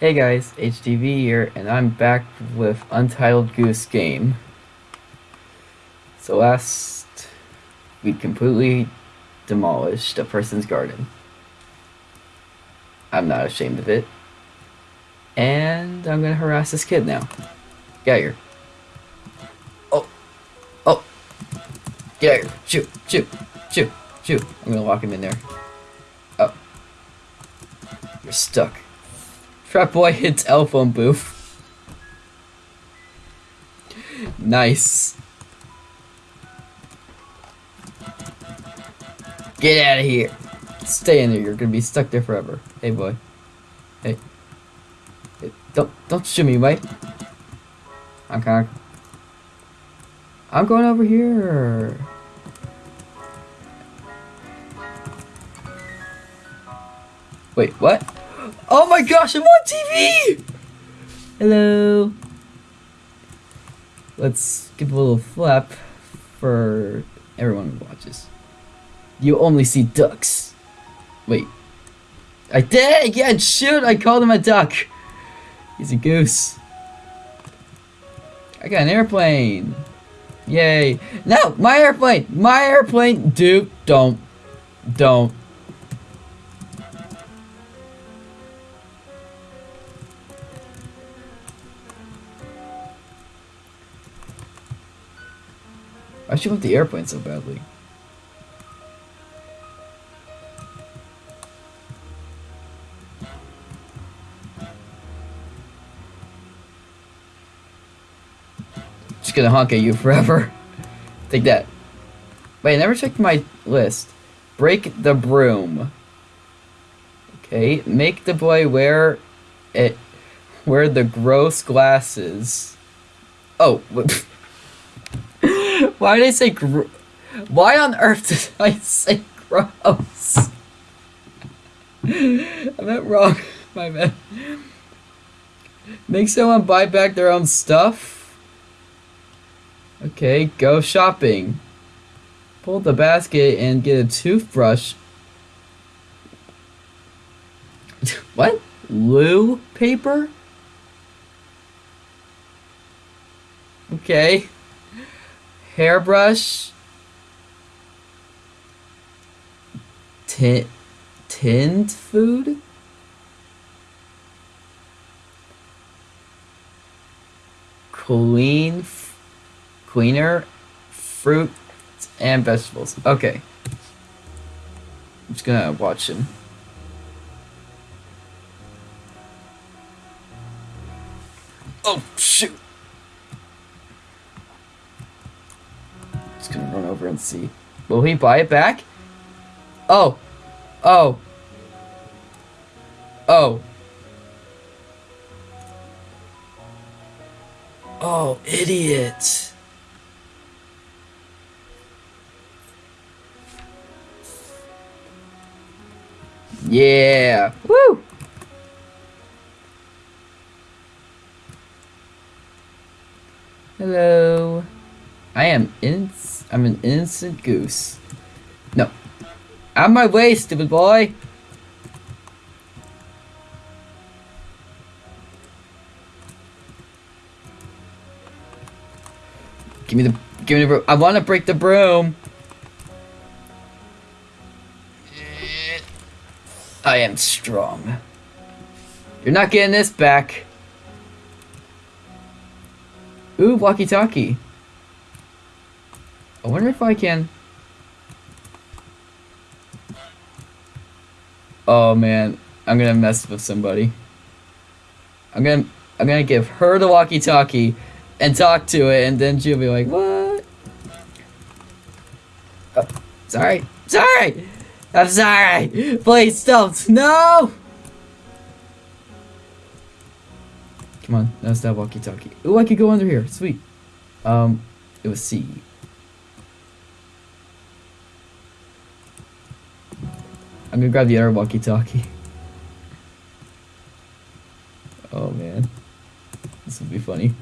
Hey guys, HTV here, and I'm back with Untitled Goose Game. So last, we completely demolished a person's garden. I'm not ashamed of it. And I'm gonna harass this kid now. Get out here. Oh. Oh. Get out here. Shoot. Shoot. Shoot. Shoot. I'm gonna lock him in there. Oh. You're stuck. Trap boy hits telephone booth. nice. Get out of here. Stay in there. You're gonna be stuck there forever. Hey, boy. Hey. hey don't don't shoot me, mate. I'm kind of. I'm going over here. Wait, what? Oh my gosh, I'm on TV! Hello. Let's give a little flap for everyone who watches. You only see ducks. Wait. I did again! Shoot! I called him a duck! He's a goose. I got an airplane! Yay! No! My airplane! My airplane! Dude, don't. Don't. Why should want the airplane so badly? Just gonna honk at you forever. Take that. Wait, I never checked my list. Break the broom. Okay, make the boy wear it wear the gross glasses. Oh, why did I say gr Why on earth did I say gross? I meant wrong, my man. Make someone buy back their own stuff? Okay, go shopping. Pull the basket and get a toothbrush. what? Loo paper? Okay. Hairbrush. Tin tinned food? Clean cleaner, fruit, and vegetables. Okay. I'm just gonna watch him. Oh, shoot! See. Will he buy it back? Oh! Oh! Oh! Oh, idiot! Yeah. Woo. Hello. I am in I'm an innocent goose. No. Out my way, stupid boy. Give me the give me the broom. I want to break the broom. I am strong. You're not getting this back. Ooh, walkie-talkie. I wonder if I can... Oh man, I'm gonna mess with somebody. I'm gonna I'm gonna give her the walkie-talkie and talk to it, and then she'll be like, "What?" Oh, sorry, sorry. I'm sorry. Please don't. No. Come on, that's that walkie-talkie. Ooh, I could go under here. Sweet. Um, it was C. I'm gonna grab the other walkie-talkie. Oh man, this will be funny.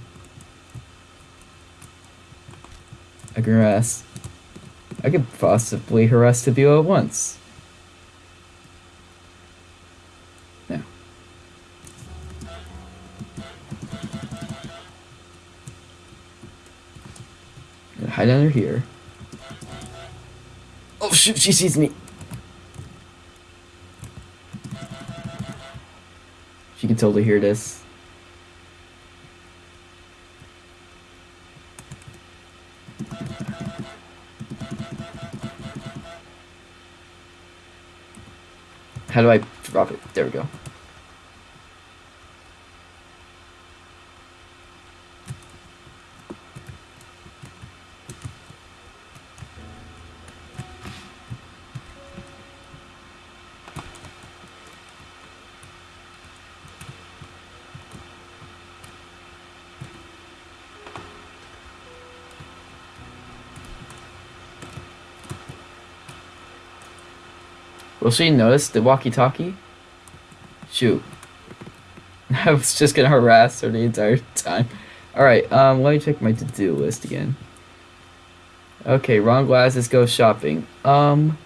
I can harass. I could possibly harass the view at once. Now. Hide under here. Oh shoot, she sees me. Can totally hear this. How do I drop it? There we go. Will she notice the walkie-talkie? Shoot. I was just gonna harass her the entire time. Alright, um, let me check my to-do list again. Okay, wrong glasses, go shopping. Um...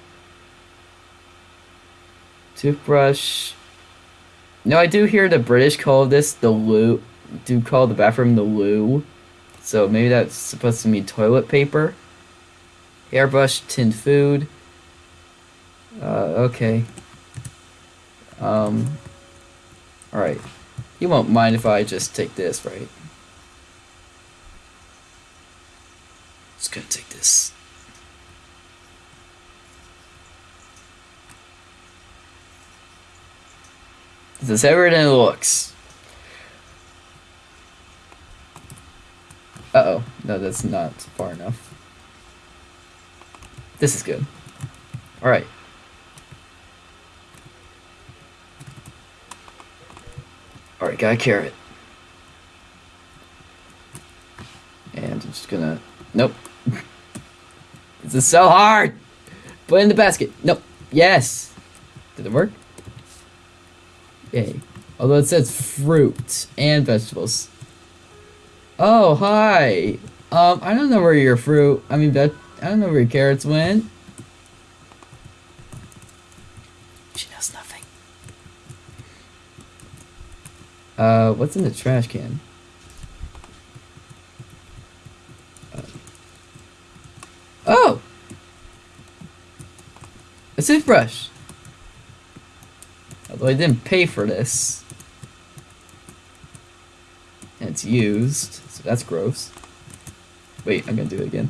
Toothbrush... No, I do hear the British call this the loo. Do call the bathroom the loo. So maybe that's supposed to mean toilet paper. Hairbrush, tinned food. Uh, okay. Um, alright. You won't mind if I just take this, right? Just gonna take this. This is heavier than it looks. Uh-oh. No, that's not far enough. This is good. Alright. Alright, got a carrot. And I'm just gonna... Nope. this is so hard! Put in the basket. Nope. Yes! Did it work? Yay. Although it says fruit and vegetables. Oh, hi! Um, I don't know where your fruit... I mean, that I don't know where your carrots went. Uh, what's in the trash can? Uh, oh! A toothbrush! Although I didn't pay for this. And it's used, so that's gross. Wait, I'm gonna do it again.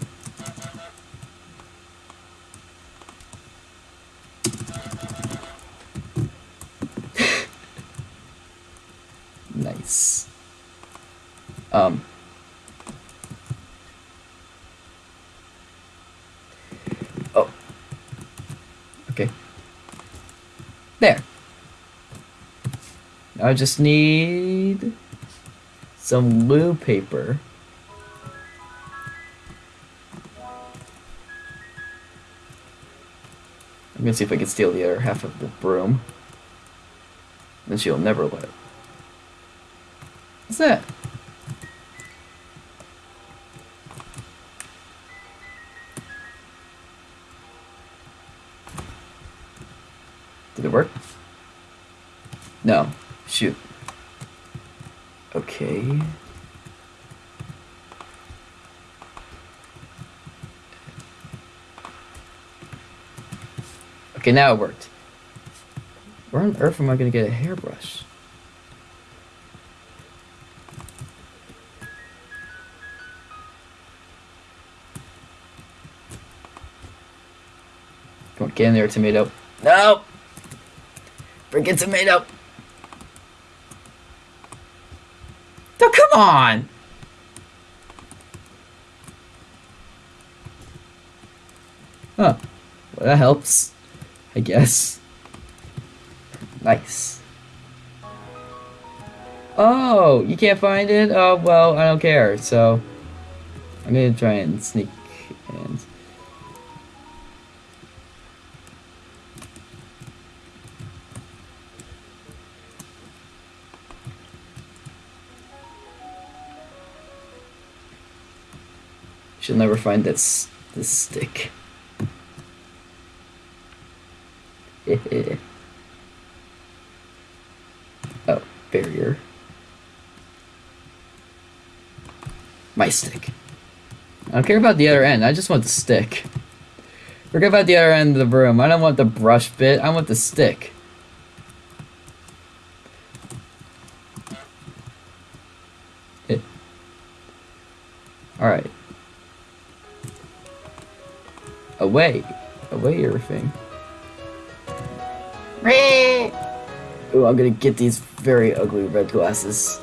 Um, oh. Okay. There. Now I just need some loo paper. I'm gonna see if I can steal the other half of the broom. Then she'll never let. What's that? Okay, now it worked. Where on earth am I going to get a hairbrush? Come on, get in there, tomato. No! Freaking tomato. Oh, come on. Huh. Well, that helps. I guess. Nice. Oh, you can't find it? Oh, well, I don't care. So, I'm gonna try and sneak and She'll never find this this stick. oh, barrier. My stick. I don't care about the other end. I just want the stick. Forget about the other end of the room. I don't want the brush bit. I want the stick. Alright. Away. Away everything. Ooh, I'm gonna get these very ugly red glasses.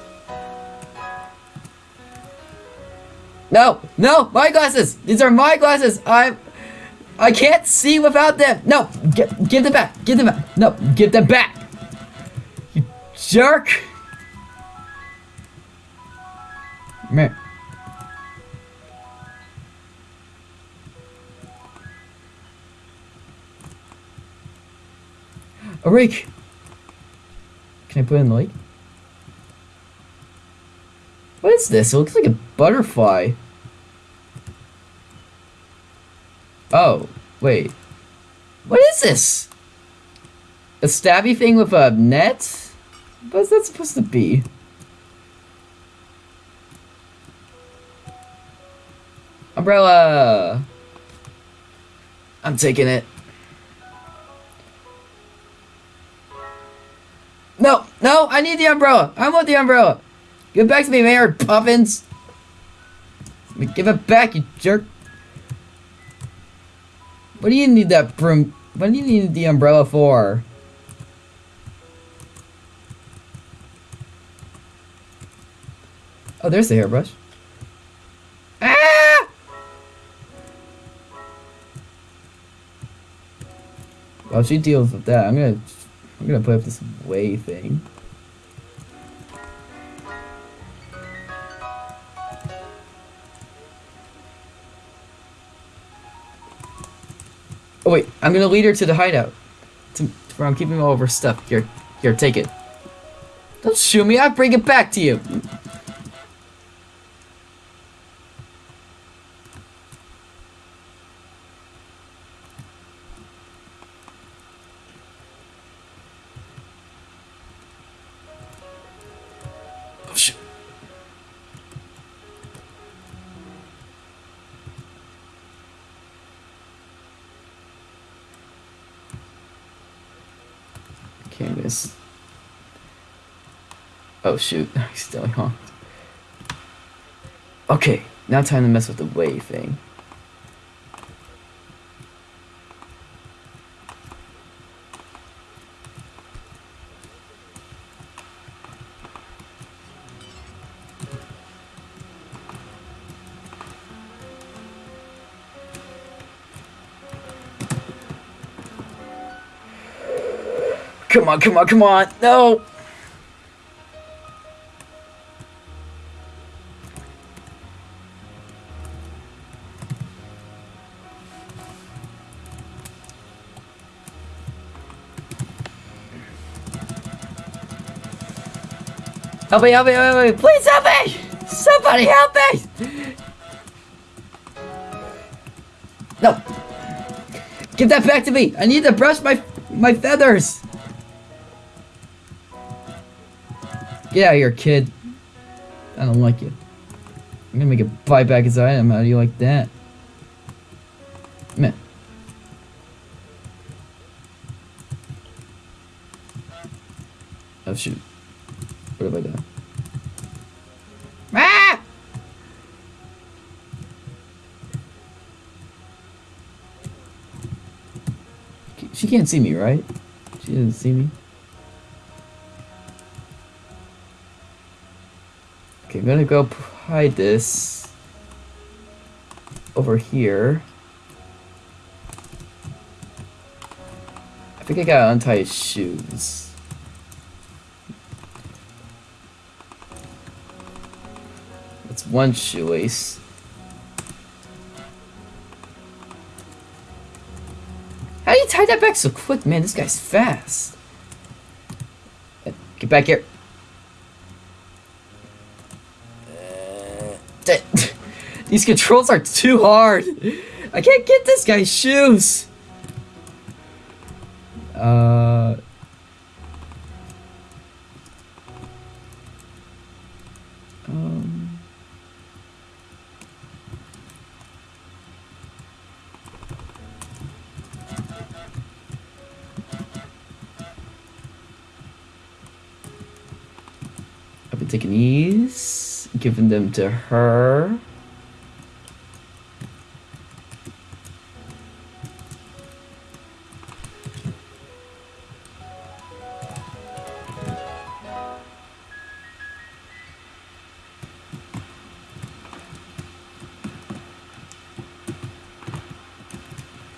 No! No! My glasses! These are my glasses! I'm... I can't see without them! No! Give them back! Give them back! No! Give them back! You jerk! Man. A rake! Can I put in the lake? What is this? It looks like a butterfly. Oh, wait. What is this? A stabby thing with a net? What's that supposed to be? Umbrella! I'm taking it. No, I need the umbrella. I want the umbrella. Give it back to me, Mayor Puffins. Give it back, you jerk. What do you need that broom? What do you need the umbrella for? Oh, there's the hairbrush. Ah! While she deals with that, I'm gonna I'm gonna put up this way thing. Oh wait, I'm gonna lead her to the hideout. To, where I'm keeping all of her stuff. Here, here, take it. Don't shoot me, I'll bring it back to you. Oh shoot, he's still honked. Okay, now time to mess with the wave thing. Come on, come on, come on. No. Help me, help me, help me, please help me! Somebody help me! No! Give that back to me! I need to brush my my feathers! Get out of here, kid. I don't like you. I'm gonna make a buy back his item. How do you like that? Man. Oh shoot. What have I done? Ah! She can't see me, right? She doesn't see me. Okay, I'm gonna go hide this over here. I think I gotta untie his shoes. That's one shoelace. How do you tie that back so quick, man? This guy's fast. Get back here. Th- These controls are too hard. I can't get this guy's shoes. Uh. Um. taking giving them to her.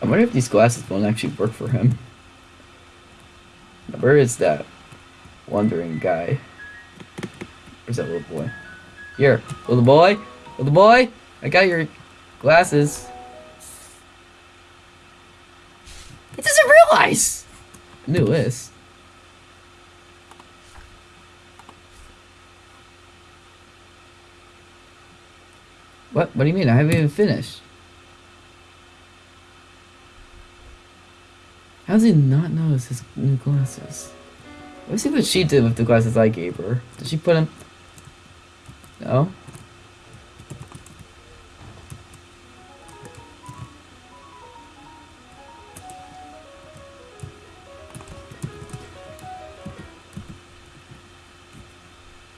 I wonder if these glasses won't actually work for him. Where is that wandering guy? Where's that little boy? Here, little boy, little boy, I got your glasses. It doesn't realize. I knew this. What? What do you mean? I haven't even finished. How does he not notice his new glasses? Let's see what she did with the glasses I gave her. Did she put them? No.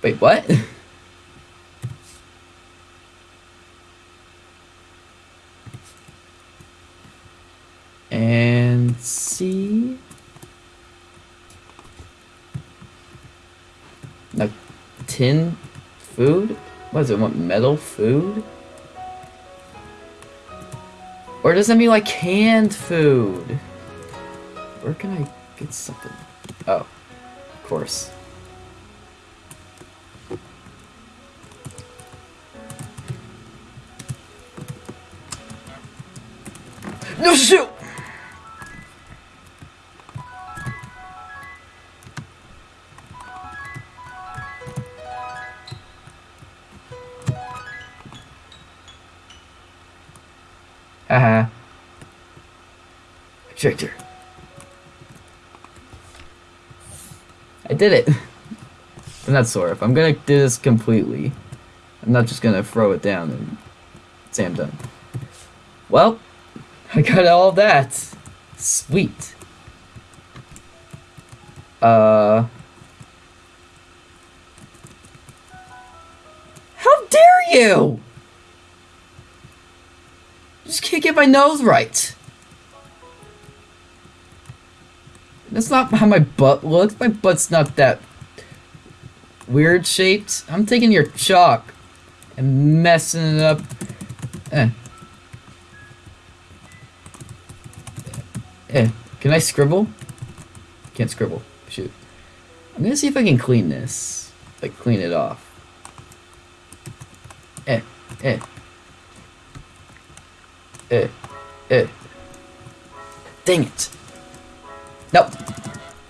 Wait, what? and see. Now, tin does it want? Metal food? Or does that mean like canned food? Where can I get something? Oh, of course. No shoot! Tricked. I did it. I'm not sore. If I'm gonna do this completely. I'm not just gonna throw it down and say I'm done. Well, I got all that. Sweet. Uh. How dare you! Just can't get my nose right. That's not how my butt looks. My butt's not that weird shaped. I'm taking your chalk and messing it up. Eh. Eh. Can I scribble? Can't scribble. Shoot. I'm gonna see if I can clean this. Like, clean it off. Eh. Eh. Eh. Eh. Dang it. No.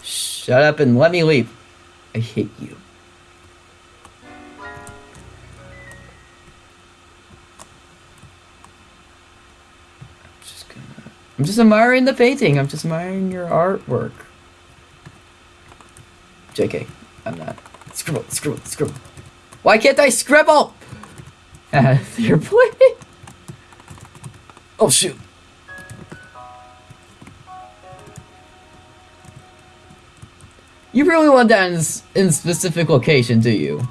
Shut up and let me leave. I hate you. I'm just gonna. I'm just admiring the painting. I'm just admiring your artwork. JK, I'm not. Scribble, scribble, scribble. Why can't I scribble? You're playing. Oh shoot. You really want that in, in specific location, do you?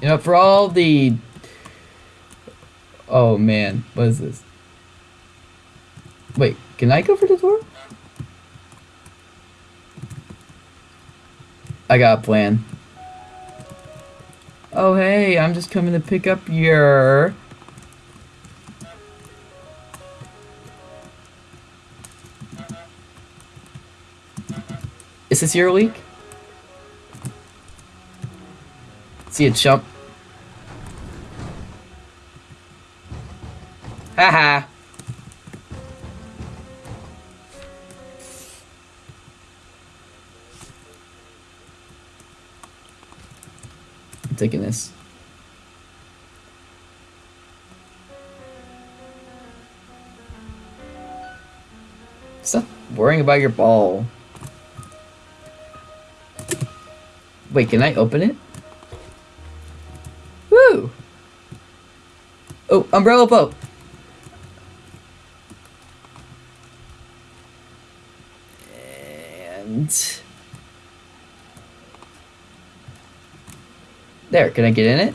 You know, for all the... Oh man, what is this? Wait, can I go for the door? I got a plan. Oh hey, I'm just coming to pick up your... Is this your week? See it jump. Haha. I'm taking this. Stop worrying about your ball. Wait, can I open it? Woo! Oh, umbrella boat. And There, can I get in it?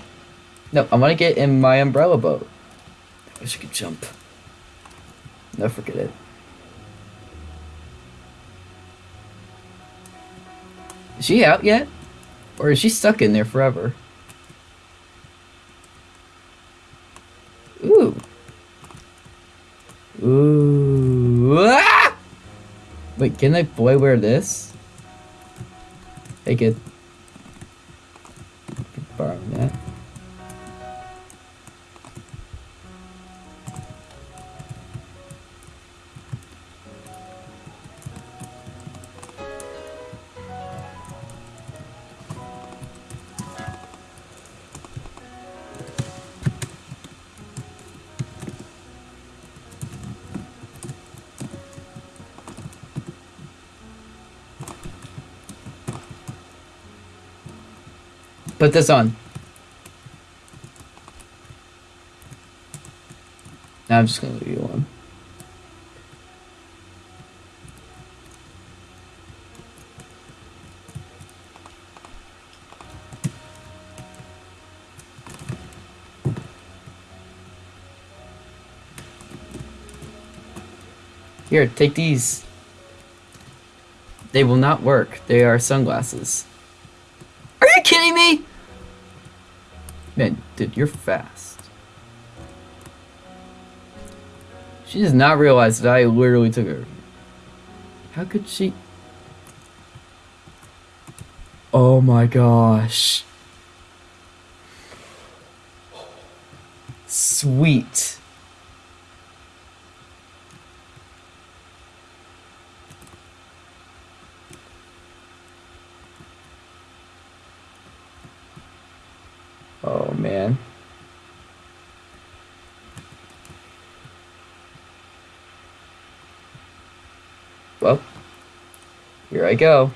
No, I want to get in my umbrella boat. I wish I could jump. No, forget it. Is she out yet? Or is she stuck in there forever? Ooh. Ooh. Ah! Wait, can I boy wear this? Take it. Put this on. I'm just gonna leave you alone. Here, take these. They will not work. They are sunglasses. Are you kidding me? Man, dude, you're fast. She does not realize that I literally took her. How could she? Oh my gosh. Sweet. Oh man. Well, here I go.